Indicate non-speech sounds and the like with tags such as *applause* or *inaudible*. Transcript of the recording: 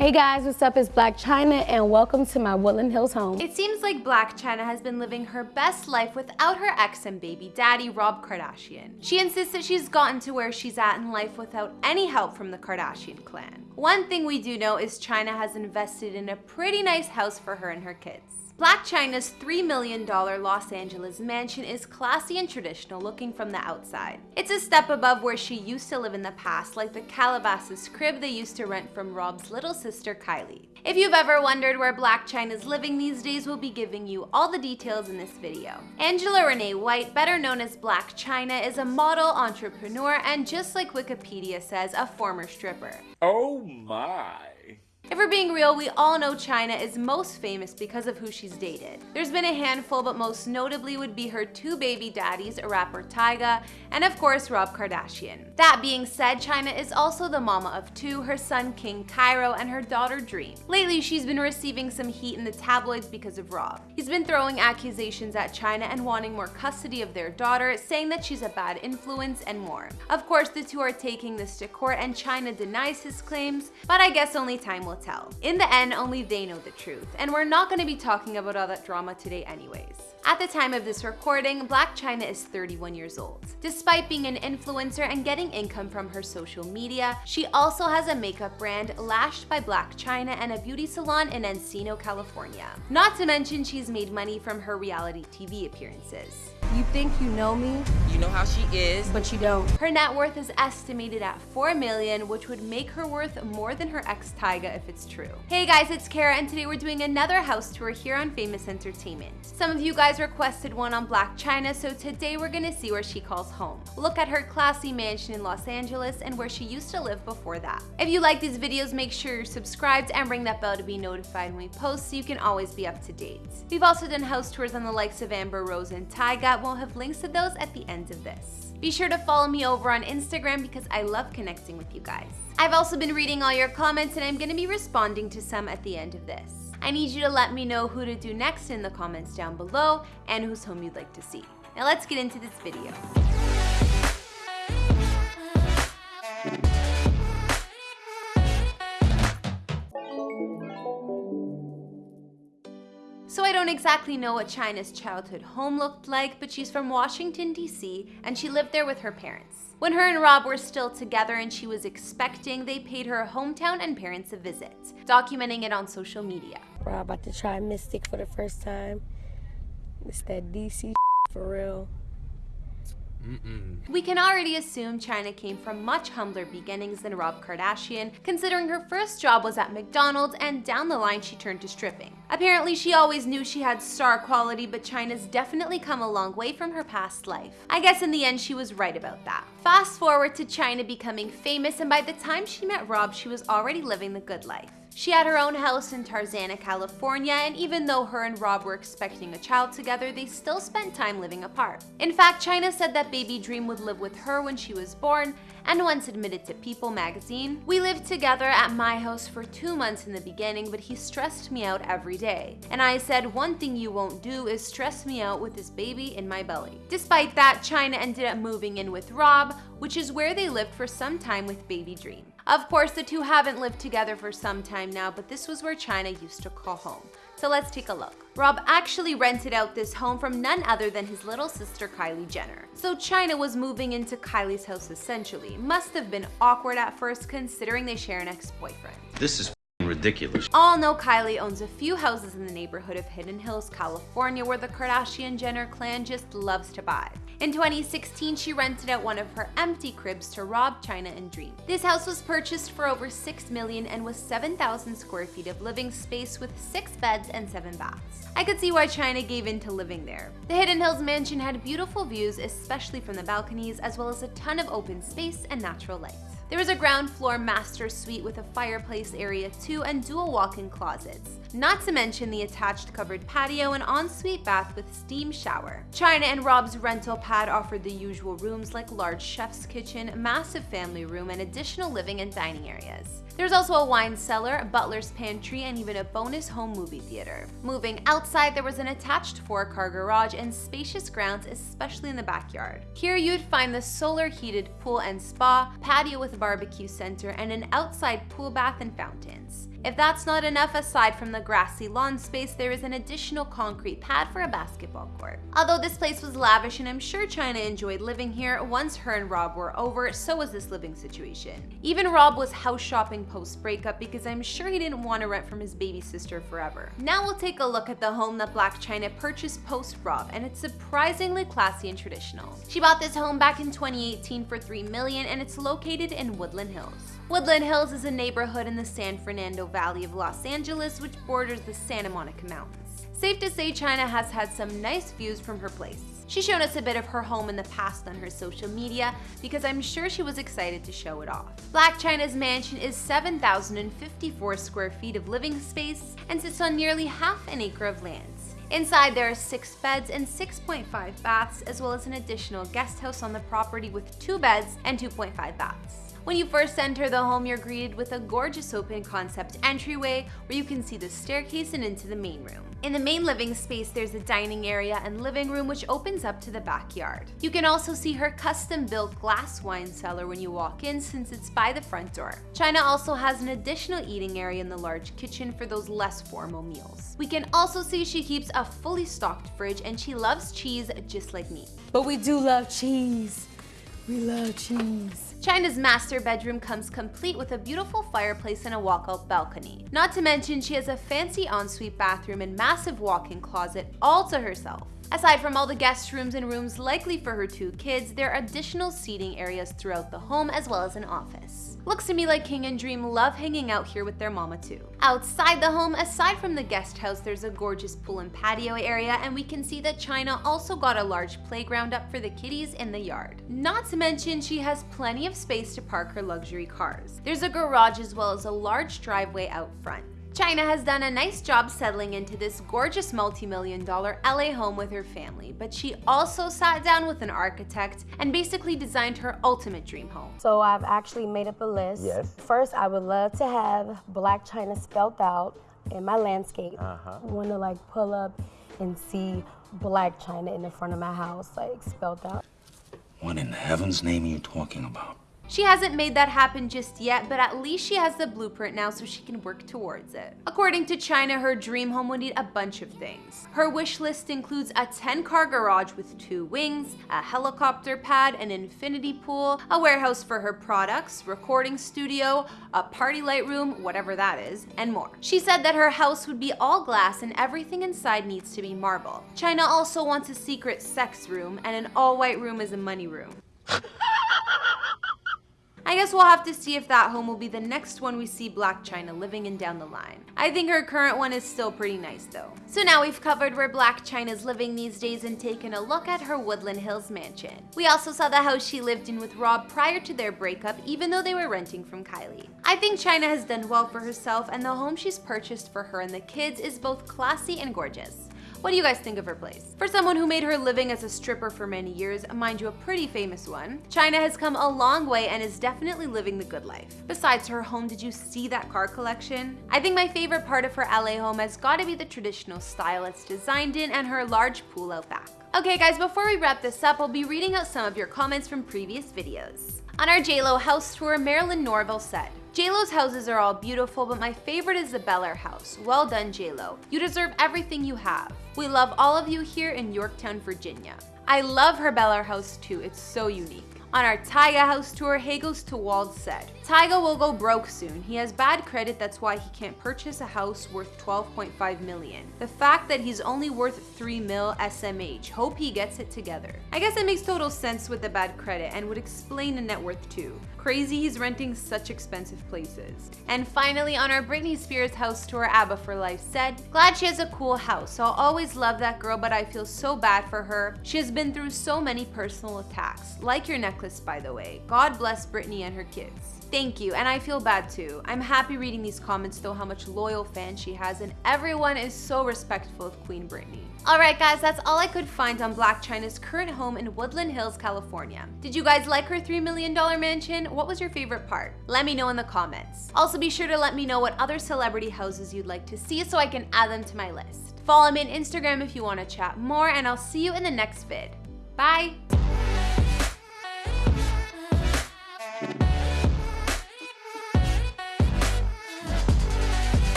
Hey guys, what's up? It's Blac Chyna and welcome to my Woodland Hills home. It seems like Blac Chyna has been living her best life without her ex and baby daddy, Rob Kardashian. She insists that she's gotten to where she's at in life without any help from the Kardashian clan. One thing we do know is Chyna has invested in a pretty nice house for her and her kids. Blac Chyna's $3 million Los Angeles mansion is classy and traditional looking from the outside. It's a step above where she used to live in the past, like the Calabasas crib they used to rent from Rob's little sister Kylie. If you've ever wondered where Blac Chyna is living these days, we'll be giving you all the details in this video. Angela Renee White, better known as Blac Chyna, is a model, entrepreneur, and just like Wikipedia says, a former stripper. Oh my. If we're being real, we all know Chyna is most famous because of who she's dated. There's been a handful, but most notably would be her two baby daddies, a rapper Tyga, and of course Rob Kardashian. That being said, Chyna is also the mama of two, her son King Cairo and her daughter Dream. Lately, she's been receiving some heat in the tabloids because of Rob. He's been throwing accusations at Chyna and wanting more custody of their daughter, saying that she's a bad influence and more. Of course, the two are taking this to court and Chyna denies his claims, but I guess only time will tell. In the end, only they know the truth, and we're not going to be talking about all that drama today anyways. At the time of this recording, Blac Chyna is 31 years old. Despite being an influencer and getting income from her social media, she also has a makeup brand, Lashed by Blac Chyna, and a beauty salon in Encino, California. Not to mention she's made money from her reality TV appearances. You think you know me, You know how she is. but you don't. Her net worth is estimated at 4 million, which would make her worth more than her ex Tyga if it's true. Hey guys, it's Kara and today we're doing another house tour here on Famous Entertainment. Some of you guys requested one on Blac Chyna, so today we're gonna see where she calls home. Look at her classy mansion in Los Angeles and where she used to live before that. If you like these videos, make sure you're subscribed and ring that bell to be notified when we post so you can always be up to date. We've also done house tours on the likes of Amber Rose and Tyga, we'll have links to those at the end of this. Be sure to follow me over on Instagram because I love connecting with you guys. I've also been reading all your comments and I'm going to be responding to some at the end of this. I need you to let me know who to do next in the comments down below and whose home you'd like to see. Now let's get into this video. So I don't exactly know what Chyna's childhood home looked like, but she's from Washington, D.C., and she lived there with her parents. When her and Rob were still together and she was expecting, they paid her hometown and parents a visit, documenting it on social media. We're about to try Mystic for the first time. It's that DC *laughs* for real. Mm-mm. We can already assume Chyna came from much humbler beginnings than Rob Kardashian, considering her first job was at McDonald's and down the line she turned to stripping. Apparently she always knew she had star quality, but Chyna's definitely come a long way from her past life. I guess in the end she was right about that. Fast forward to Chyna becoming famous and by the time she met Rob she was already living the good life. She had her own house in Tarzana, California, and even though her and Rob were expecting a child together, they still spent time living apart. In fact, Chyna said that baby Dream would live with her when she was born, and once admitted to People magazine, We lived together at my house for two months in the beginning, but he stressed me out every day. And I said, one thing you won't do is stress me out with this baby in my belly. Despite that, Chyna ended up moving in with Rob, which is where they lived for some time with baby Dream. Of course, the two haven't lived together for some time now, but this was where Chyna used to call home. So let's take a look. Rob actually rented out this home from none other than his little sister Kylie Jenner. So Chyna was moving into Kylie's house essentially. Must have been awkward at first considering they share an ex-boyfriend. This is ridiculous. All know Kylie owns a few houses in the neighborhood of Hidden Hills, California, where the Kardashian Jenner clan just loves to buy. In 2016, she rented out one of her empty cribs to Rob, Chyna, and Dream. This house was purchased for over 6 million and was 7,000 square feet of living space with 6 beds and 7 baths. I could see why Chyna gave in to living there. The Hidden Hills mansion had beautiful views, especially from the balconies, as well as a ton of open space and natural light. There was a ground floor master suite with a fireplace area too and dual walk-in closets. Not to mention the attached covered patio and ensuite bath with steam shower. Chyna and Rob's rental pad offered the usual rooms like large chef's kitchen, massive family room, and additional living and dining areas. There's also a wine cellar, a butler's pantry, and even a bonus home movie theater. Moving outside, there was an attached four-car garage and spacious grounds, especially in the backyard. Here you'd find the solar heated pool and spa, patio with barbecue center and an outside pool bath and fountains. If that's not enough, aside from the grassy lawn space, there is an additional concrete pad for a basketball court. Although this place was lavish and I'm sure Chyna enjoyed living here, once her and Rob were over, so was this living situation. Even Rob was house shopping post-breakup because I'm sure he didn't want to rent from his baby sister forever. Now we'll take a look at the home that Blac Chyna purchased post-Rob, and it's surprisingly classy and traditional. She bought this home back in 2018 for 3 million and it's located in Woodland Hills. Woodland Hills is a neighborhood in the San Fernando Valley of Los Angeles which borders the Santa Monica Mountains. Safe to say Chyna has had some nice views from her place. She's shown us a bit of her home in the past on her social media because I'm sure she was excited to show it off. Blac Chyna's mansion is 7,054 square feet of living space and sits on nearly half an acre of land. Inside there are 6 beds and 6.5 baths as well as an additional guest house on the property with 2 beds and 2.5 baths. When you first enter the home, you're greeted with a gorgeous open concept entryway where you can see the staircase and into the main room. In the main living space, there's a dining area and living room which opens up to the backyard. You can also see her custom-built glass wine cellar when you walk in since it's by the front door. Chyna also has an additional eating area in the large kitchen for those less formal meals. We can also see she keeps a fully stocked fridge and she loves cheese just like me. But we do love cheese. We love cheese. Chyna's master bedroom comes complete with a beautiful fireplace and a walkout balcony. Not to mention she has a fancy ensuite bathroom and massive walk-in closet all to herself. Aside from all the guest rooms and rooms likely for her two kids, there are additional seating areas throughout the home as well as an office. Looks to me like King and Dream love hanging out here with their mama too. Outside the home, aside from the guest house, there's a gorgeous pool and patio area and we can see that Chyna also got a large playground up for the kiddies in the yard. Not to mention she has plenty of space to park her luxury cars. There's a garage as well as a large driveway out front. Chyna has done a nice job settling into this gorgeous multi-million dollar LA home with her family, but she also sat down with an architect and basically designed her ultimate dream home. So I've actually made up a list. Yes. First, I would love to have Blac Chyna spelled out in my landscape. Uh-huh. Want to like pull up and see Blac Chyna in the front of my house, like spelled out. What in heaven's name are you talking about? She hasn't made that happen just yet, but at least she has the blueprint now so she can work towards it. According to Chyna, her dream home would need a bunch of things. Her wish list includes a 10-car garage with two wings, a helicopter pad, an infinity pool, a warehouse for her products, recording studio, a party light room, whatever that is, and more. She said that her house would be all glass and everything inside needs to be marble. Chyna also wants a secret sex room, and an all-white room is a money room. *laughs* I guess we'll have to see if that home will be the next one we see Blac Chyna living in down the line. I think her current one is still pretty nice though. So now we've covered where Blac Chyna's living these days and taken a look at her Woodland Hills mansion. We also saw the house she lived in with Rob prior to their breakup even though they were renting from Kylie. I think Chyna has done well for herself and the home she's purchased for her and the kids is both classy and gorgeous. What do you guys think of her place? For someone who made her living as a stripper for many years, mind you a pretty famous one, Chyna has come a long way and is definitely living the good life. Besides her home, did you see that car collection? I think my favorite part of her LA home has gotta be the traditional style it's designed in and her large pool out back. Okay guys, before we wrap this up, I'll be reading out some of your comments from previous videos. On our JLo house tour, Marilyn Norville said, JLo's houses are all beautiful, but my favorite is the Bel Air house. Well done, JLo. You deserve everything you have. We love all of you here in Yorktown, Virginia. I love her Bel Air house too, it's so unique. On our Tyga house tour, Hagos to Wald said, Tyga will go broke soon. He has bad credit, that's why he can't purchase a house worth 12.5 million. The fact that he's only worth 3 mil SMH, hope he gets it together. I guess it makes total sense with the bad credit and would explain the net worth too. Crazy he's renting such expensive places. And finally, on our Britney Spears house tour, ABBA for Life said, Glad she has a cool house. I'll always love that girl, but I feel so bad for her. She has been through so many personal attacks. Like your necklace, by the way. God bless Britney and her kids. Thank you, and I feel bad too. I'm happy reading these comments though how much loyal fans she has and everyone is so respectful of Queen Britney. Alright guys, that's all I could find on Blac Chyna's current home in Woodland Hills, California. Did you guys like her $3 million mansion? What was your favorite part? Let me know in the comments. Also be sure to let me know what other celebrity houses you'd like to see so I can add them to my list. Follow me on Instagram if you want to chat more and I'll see you in the next vid. Bye!